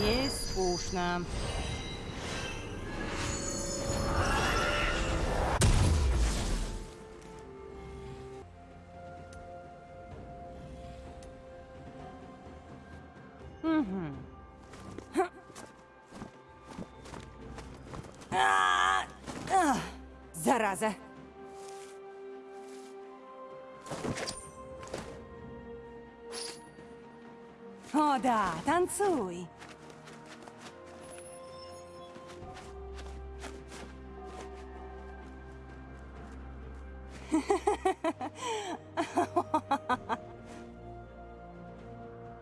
Ей скучно. А, а, Зараза! О да, танцуй!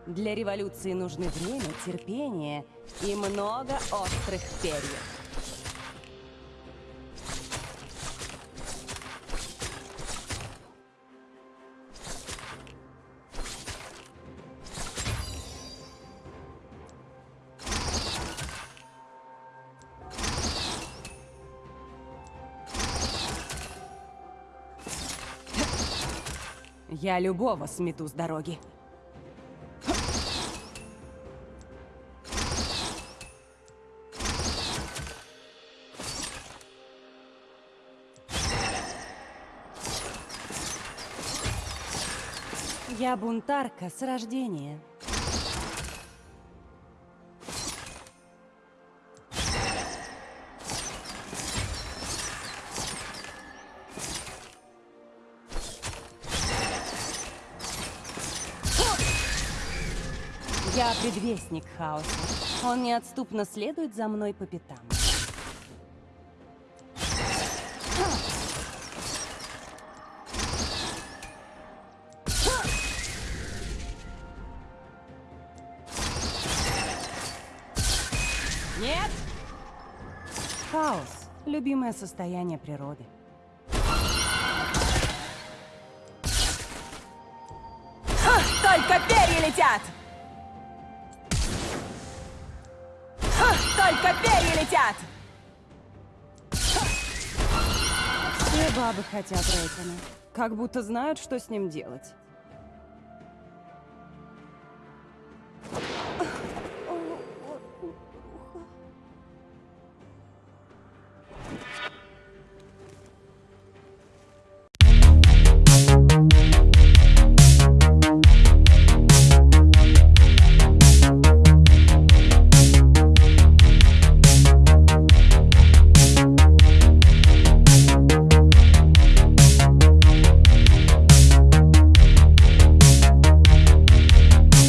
Для революции нужны время, терпение и много острых перьев. Я любого смету с дороги. Я бунтарка с рождения. Я предвестник хаоса. Он неотступно следует за мной по пятам. Нет! Хаос — любимое состояние природы. Только перья летят! Только перья летят! Все бабы хотят Рейкона. Как будто знают, что с ним делать.